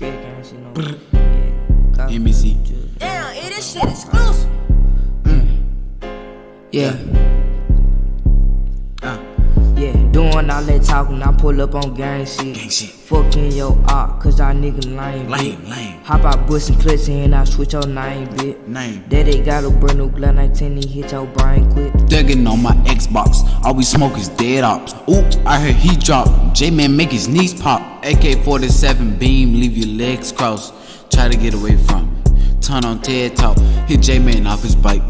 Scared gang shit no more. Yeah. Damn, eh, this shit exclusive. Yeah. Doing all that talking, I pull up on gang shit. Gang shit. Fucking your art, cause y'all nigga lame, lame, bitch. lame. Hop out bustin' clutch and I switch your name, bitch. Name. Daddy got a brand new Glen 19, he hit your brain quick. Thuggin' on my Xbox. All we smoke is dead ops. Oops, I heard he drop. J Man make his knees pop. AK 47 beam, leave your legs crossed. Try to get away from me. Turn on TED Talk. Hit J Man off his bike.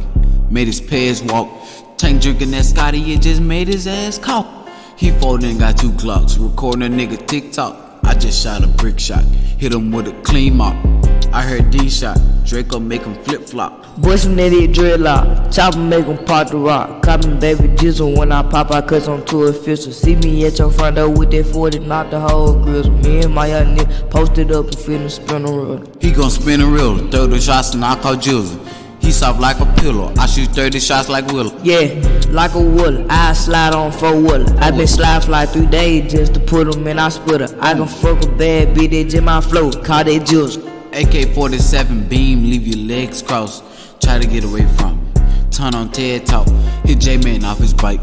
Made his pairs walk. Tank drinking that Scotty, it just made his ass cough. He folded and got two Glocks. Recording a nigga TikTok. I just shot a brick shot. Hit him with a clean mop. I heard D shot. Draco make him flip flop. Bustin' that it dreadlock, chopper make 'em pop the rock. Copy baby jizzle when I pop out cause I'm too official. See me at your front door with that 40, knock the whole grizzle. Me and my young nigga posted up and finna spin a roll. He gon' spin a reel, throw the shots and I call Jules. He soft like a pillow. I shoot 30 shots like Willow. Yeah, like a wood, I slide on four wheeler. I been slide fly three days just to put 'em in our splitter. I can fuck a bad bitch, just my flow, call that juice. AK 47 beam, leave your legs crossed. Try to get away from me. Turn on TED Talk. Hit J Man off his bike.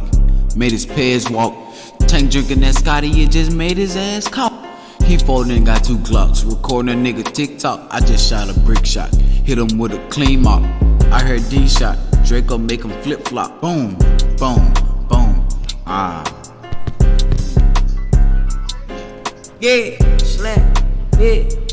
Made his pairs walk. Tank drinking that Scotty, it just made his ass cough. He folded and got two Glocks. Recording a nigga TikTok. I just shot a brick shot. Hit him with a clean mop. I heard D shot. Draco make him flip flop. Boom, boom, boom. Ah. Yeah, slap, yeah.